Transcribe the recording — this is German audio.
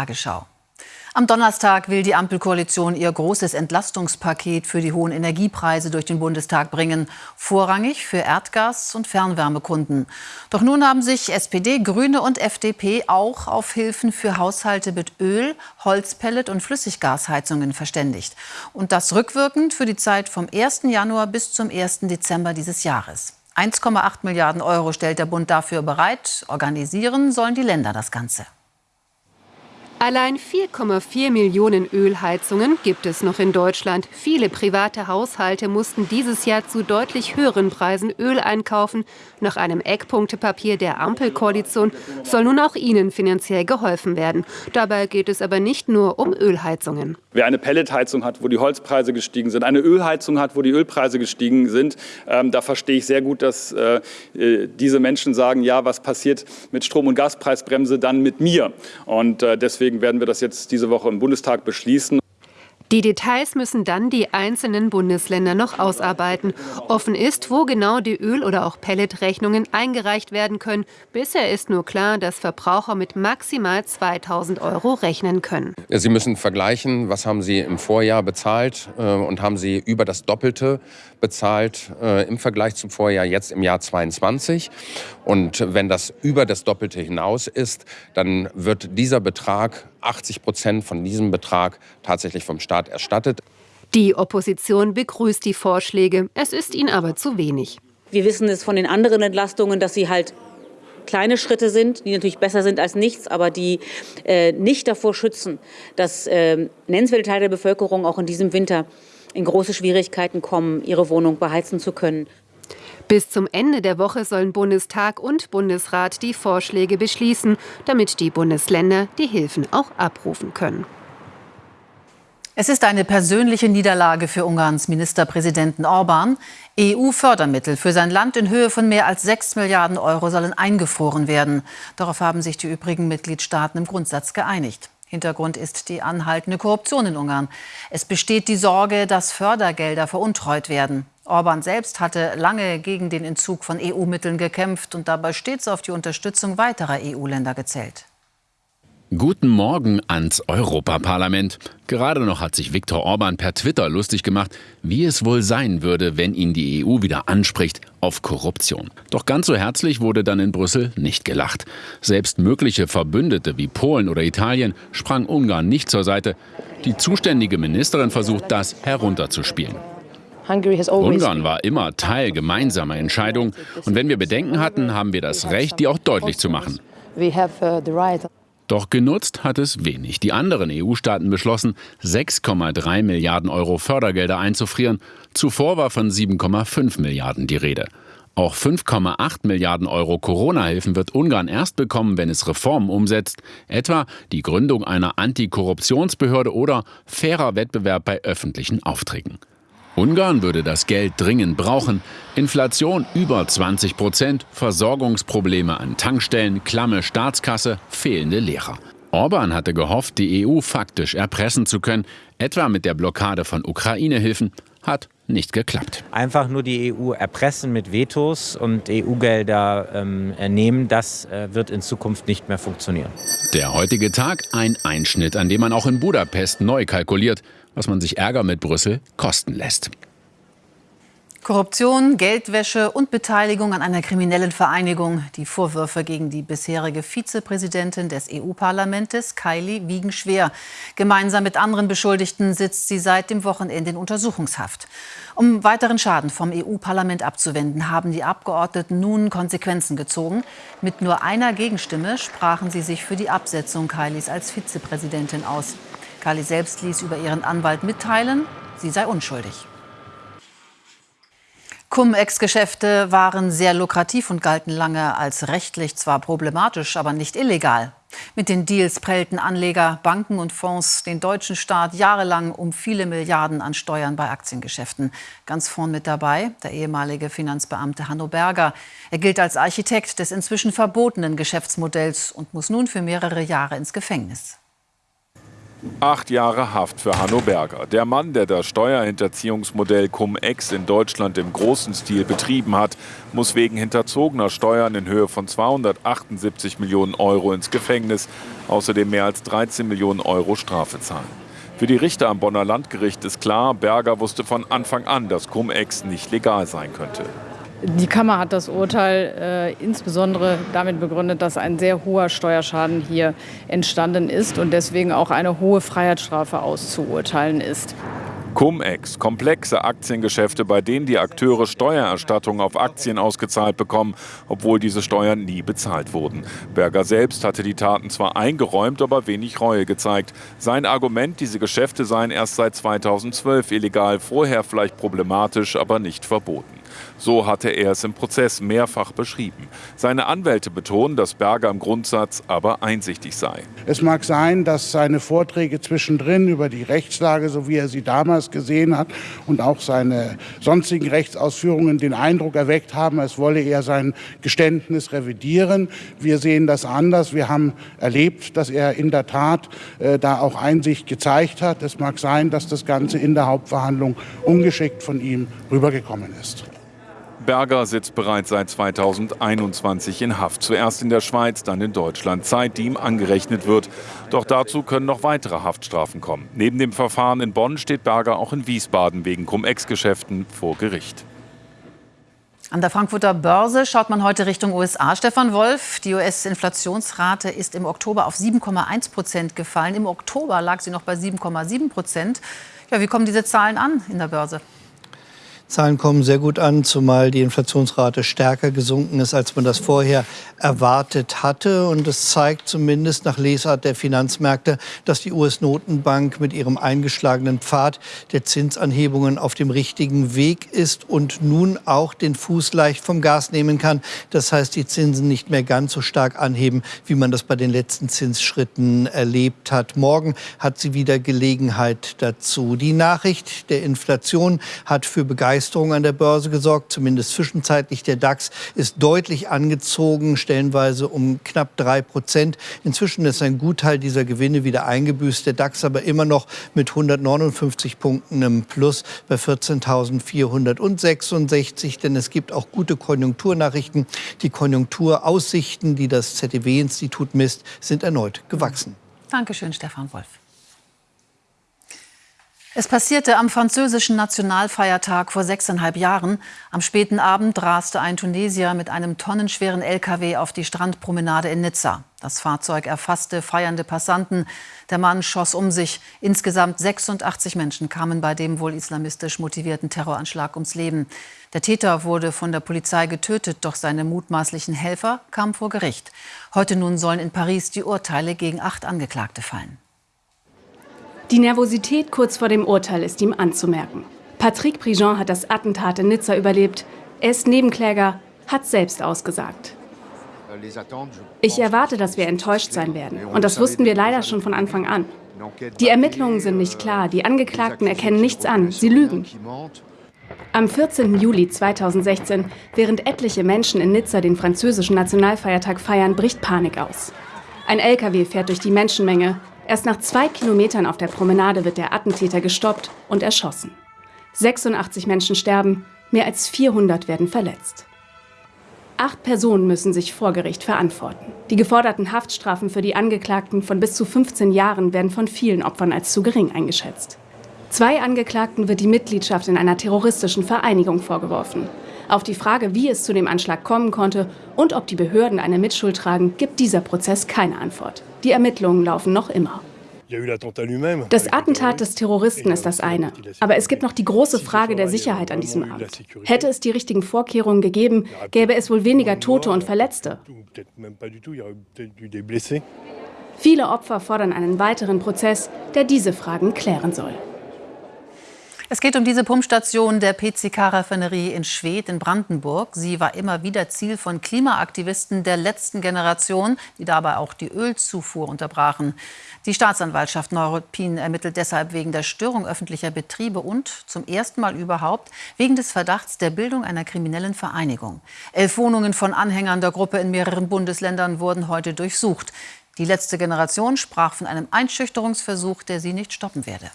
Tagesschau. Am Donnerstag will die Ampelkoalition ihr großes Entlastungspaket für die hohen Energiepreise durch den Bundestag bringen, vorrangig für Erdgas- und Fernwärmekunden. Doch nun haben sich SPD, Grüne und FDP auch auf Hilfen für Haushalte mit Öl, Holzpellet und Flüssiggasheizungen verständigt. Und das rückwirkend für die Zeit vom 1. Januar bis zum 1. Dezember dieses Jahres. 1,8 Milliarden Euro stellt der Bund dafür bereit. Organisieren sollen die Länder das Ganze. Allein 4,4 Millionen Ölheizungen gibt es noch in Deutschland. Viele private Haushalte mussten dieses Jahr zu deutlich höheren Preisen Öl einkaufen. Nach einem Eckpunktepapier der Ampelkoalition soll nun auch ihnen finanziell geholfen werden. Dabei geht es aber nicht nur um Ölheizungen. Wer eine Pelletheizung hat, wo die Holzpreise gestiegen sind, eine Ölheizung hat, wo die Ölpreise gestiegen sind, ähm, da verstehe ich sehr gut, dass äh, äh diese Menschen sagen, ja, was passiert mit Strom- und Gaspreisbremse dann mit mir? Und äh, deswegen Deswegen werden wir das jetzt diese Woche im Bundestag beschließen. Die Details müssen dann die einzelnen Bundesländer noch ausarbeiten. Offen ist, wo genau die Öl- oder auch Pelletrechnungen eingereicht werden können. Bisher ist nur klar, dass Verbraucher mit maximal 2000 Euro rechnen können. Sie müssen vergleichen, was haben Sie im Vorjahr bezahlt äh, und haben Sie über das Doppelte bezahlt äh, im Vergleich zum Vorjahr jetzt im Jahr 22. Und wenn das über das Doppelte hinaus ist, dann wird dieser Betrag 80 Prozent von diesem Betrag tatsächlich vom Staat erstattet. Die Opposition begrüßt die Vorschläge. Es ist ihnen aber zu wenig. Wir wissen es von den anderen Entlastungen, dass sie halt kleine Schritte sind, die natürlich besser sind als nichts, aber die äh, nicht davor schützen, dass äh, nennenswerte Teile der Bevölkerung auch in diesem Winter in große Schwierigkeiten kommen, ihre Wohnung beheizen zu können. Bis zum Ende der Woche sollen Bundestag und Bundesrat die Vorschläge beschließen, damit die Bundesländer die Hilfen auch abrufen können. Es ist eine persönliche Niederlage für Ungarns Ministerpräsidenten Orban. EU-Fördermittel für sein Land in Höhe von mehr als 6 Milliarden Euro sollen eingefroren werden. Darauf haben sich die übrigen Mitgliedstaaten im Grundsatz geeinigt. Hintergrund ist die anhaltende Korruption in Ungarn. Es besteht die Sorge, dass Fördergelder veruntreut werden. Orban selbst hatte lange gegen den Entzug von EU-Mitteln gekämpft und dabei stets auf die Unterstützung weiterer EU-Länder gezählt. Guten Morgen ans Europaparlament. Gerade noch hat sich Viktor Orban per Twitter lustig gemacht, wie es wohl sein würde, wenn ihn die EU wieder anspricht auf Korruption. Doch ganz so herzlich wurde dann in Brüssel nicht gelacht. Selbst mögliche Verbündete wie Polen oder Italien sprang Ungarn nicht zur Seite. Die zuständige Ministerin versucht das herunterzuspielen. Ungarn war immer Teil gemeinsamer Entscheidungen. Und wenn wir Bedenken hatten, haben wir das Recht, die auch deutlich zu machen. Uh, Doch genutzt hat es wenig. Die anderen EU-Staaten beschlossen, 6,3 Milliarden Euro Fördergelder einzufrieren. Zuvor war von 7,5 Milliarden die Rede. Auch 5,8 Milliarden Euro Corona-Hilfen wird Ungarn erst bekommen, wenn es Reformen umsetzt, etwa die Gründung einer Antikorruptionsbehörde oder fairer Wettbewerb bei öffentlichen Aufträgen. Ungarn würde das Geld dringend brauchen. Inflation über 20 Prozent, Versorgungsprobleme an Tankstellen, klamme Staatskasse, fehlende Lehrer. Orban hatte gehofft, die EU faktisch erpressen zu können, etwa mit der Blockade von Ukraine-Hilfen, hat nicht geklappt. Einfach nur die EU erpressen mit Vetos und EU-Gelder ähm, nehmen, das äh, wird in Zukunft nicht mehr funktionieren. Der heutige Tag ein Einschnitt, an dem man auch in Budapest neu kalkuliert was man sich Ärger mit Brüssel kosten lässt. Korruption, Geldwäsche und Beteiligung an einer kriminellen Vereinigung. Die Vorwürfe gegen die bisherige Vizepräsidentin des EU-Parlaments, Kylie, wiegen schwer. Gemeinsam mit anderen Beschuldigten sitzt sie seit dem Wochenende in Untersuchungshaft. Um weiteren Schaden vom EU-Parlament abzuwenden, haben die Abgeordneten nun Konsequenzen gezogen. Mit nur einer Gegenstimme sprachen sie sich für die Absetzung Kylies als Vizepräsidentin aus. Kali selbst ließ über ihren Anwalt mitteilen, sie sei unschuldig. Cum-Ex-Geschäfte waren sehr lukrativ und galten lange als rechtlich zwar problematisch, aber nicht illegal. Mit den Deals prellten Anleger, Banken und Fonds den deutschen Staat jahrelang um viele Milliarden an Steuern bei Aktiengeschäften. Ganz vorn mit dabei der ehemalige Finanzbeamte Hanno Berger. Er gilt als Architekt des inzwischen verbotenen Geschäftsmodells und muss nun für mehrere Jahre ins Gefängnis. Acht Jahre Haft für Hanno Berger. Der Mann, der das Steuerhinterziehungsmodell Cum-Ex in Deutschland im großen Stil betrieben hat, muss wegen hinterzogener Steuern in Höhe von 278 Millionen Euro ins Gefängnis, außerdem mehr als 13 Millionen Euro Strafe zahlen. Für die Richter am Bonner Landgericht ist klar, Berger wusste von Anfang an, dass Cum-Ex nicht legal sein könnte. Die Kammer hat das Urteil äh, insbesondere damit begründet, dass ein sehr hoher Steuerschaden hier entstanden ist und deswegen auch eine hohe Freiheitsstrafe auszuurteilen ist. Cum-Ex, komplexe Aktiengeschäfte, bei denen die Akteure Steuererstattungen auf Aktien ausgezahlt bekommen, obwohl diese Steuern nie bezahlt wurden. Berger selbst hatte die Taten zwar eingeräumt, aber wenig Reue gezeigt. Sein Argument, diese Geschäfte seien erst seit 2012 illegal, vorher vielleicht problematisch, aber nicht verboten. So hatte er es im Prozess mehrfach beschrieben. Seine Anwälte betonen, dass Berger im Grundsatz aber einsichtig sei. Es mag sein, dass seine Vorträge zwischendrin über die Rechtslage, so wie er sie damals gesehen hat, und auch seine sonstigen Rechtsausführungen den Eindruck erweckt haben, es wolle er sein Geständnis revidieren. Wir sehen das anders. Wir haben erlebt, dass er in der Tat äh, da auch Einsicht gezeigt hat. Es mag sein, dass das Ganze in der Hauptverhandlung ungeschickt von ihm rübergekommen ist. Berger sitzt bereits seit 2021 in Haft. Zuerst in der Schweiz, dann in Deutschland. Zeit, die ihm angerechnet wird. Doch dazu können noch weitere Haftstrafen kommen. Neben dem Verfahren in Bonn steht Berger auch in Wiesbaden wegen Cum-Ex-Geschäften vor Gericht. An der Frankfurter Börse schaut man heute Richtung USA. Stefan Wolf, die US-Inflationsrate ist im Oktober auf 7,1 Prozent gefallen. Im Oktober lag sie noch bei 7,7 Prozent. Ja, wie kommen diese Zahlen an in der Börse? Zahlen kommen sehr gut an, zumal die Inflationsrate stärker gesunken ist, als man das vorher erwartet hatte. Und es zeigt zumindest nach Lesart der Finanzmärkte, dass die US-Notenbank mit ihrem eingeschlagenen Pfad der Zinsanhebungen auf dem richtigen Weg ist und nun auch den Fuß leicht vom Gas nehmen kann. Das heißt, die Zinsen nicht mehr ganz so stark anheben, wie man das bei den letzten Zinsschritten erlebt hat. Morgen hat sie wieder Gelegenheit dazu. Die Nachricht der Inflation hat für Begeisterung Begeisterung an der Börse gesorgt, zumindest zwischenzeitlich. Der DAX ist deutlich angezogen, stellenweise um knapp drei Prozent. Inzwischen ist ein Gutteil dieser Gewinne wieder eingebüßt. Der DAX aber immer noch mit 159 Punkten im Plus bei 14.466. Denn es gibt auch gute Konjunkturnachrichten. Die Konjunkturaussichten, die das ZDW-Institut misst, sind erneut gewachsen. Dankeschön, Stefan Wolf. Es passierte am französischen Nationalfeiertag vor sechseinhalb Jahren. Am späten Abend raste ein Tunesier mit einem tonnenschweren LKW auf die Strandpromenade in Nizza. Das Fahrzeug erfasste feiernde Passanten. Der Mann schoss um sich. Insgesamt 86 Menschen kamen bei dem wohl islamistisch motivierten Terroranschlag ums Leben. Der Täter wurde von der Polizei getötet, doch seine mutmaßlichen Helfer kamen vor Gericht. Heute nun sollen in Paris die Urteile gegen acht Angeklagte fallen. Die Nervosität kurz vor dem Urteil ist ihm anzumerken. Patrick Prigent hat das Attentat in Nizza überlebt. Er ist Nebenkläger, hat selbst ausgesagt. Ich erwarte, dass wir enttäuscht sein werden. Und das wussten wir leider schon von Anfang an. Die Ermittlungen sind nicht klar. Die Angeklagten erkennen nichts an. Sie lügen. Am 14. Juli 2016, während etliche Menschen in Nizza den französischen Nationalfeiertag feiern, bricht Panik aus. Ein LKW fährt durch die Menschenmenge. Erst nach zwei Kilometern auf der Promenade wird der Attentäter gestoppt und erschossen. 86 Menschen sterben, mehr als 400 werden verletzt. Acht Personen müssen sich vor Gericht verantworten. Die geforderten Haftstrafen für die Angeklagten von bis zu 15 Jahren werden von vielen Opfern als zu gering eingeschätzt. Zwei Angeklagten wird die Mitgliedschaft in einer terroristischen Vereinigung vorgeworfen. Auf die Frage, wie es zu dem Anschlag kommen konnte und ob die Behörden eine Mitschuld tragen, gibt dieser Prozess keine Antwort. Die Ermittlungen laufen noch immer. Das Attentat des Terroristen ist das eine. Aber es gibt noch die große Frage der Sicherheit an diesem Abend. Hätte es die richtigen Vorkehrungen gegeben, gäbe es wohl weniger Tote und Verletzte. Viele Opfer fordern einen weiteren Prozess, der diese Fragen klären soll. Es geht um diese Pumpstation der PCK-Raffinerie in Schwedt in Brandenburg. Sie war immer wieder Ziel von Klimaaktivisten der letzten Generation, die dabei auch die Ölzufuhr unterbrachen. Die Staatsanwaltschaft Neuruppin ermittelt deshalb wegen der Störung öffentlicher Betriebe und zum ersten Mal überhaupt wegen des Verdachts der Bildung einer kriminellen Vereinigung. Elf Wohnungen von Anhängern der Gruppe in mehreren Bundesländern wurden heute durchsucht. Die letzte Generation sprach von einem Einschüchterungsversuch, der sie nicht stoppen werde.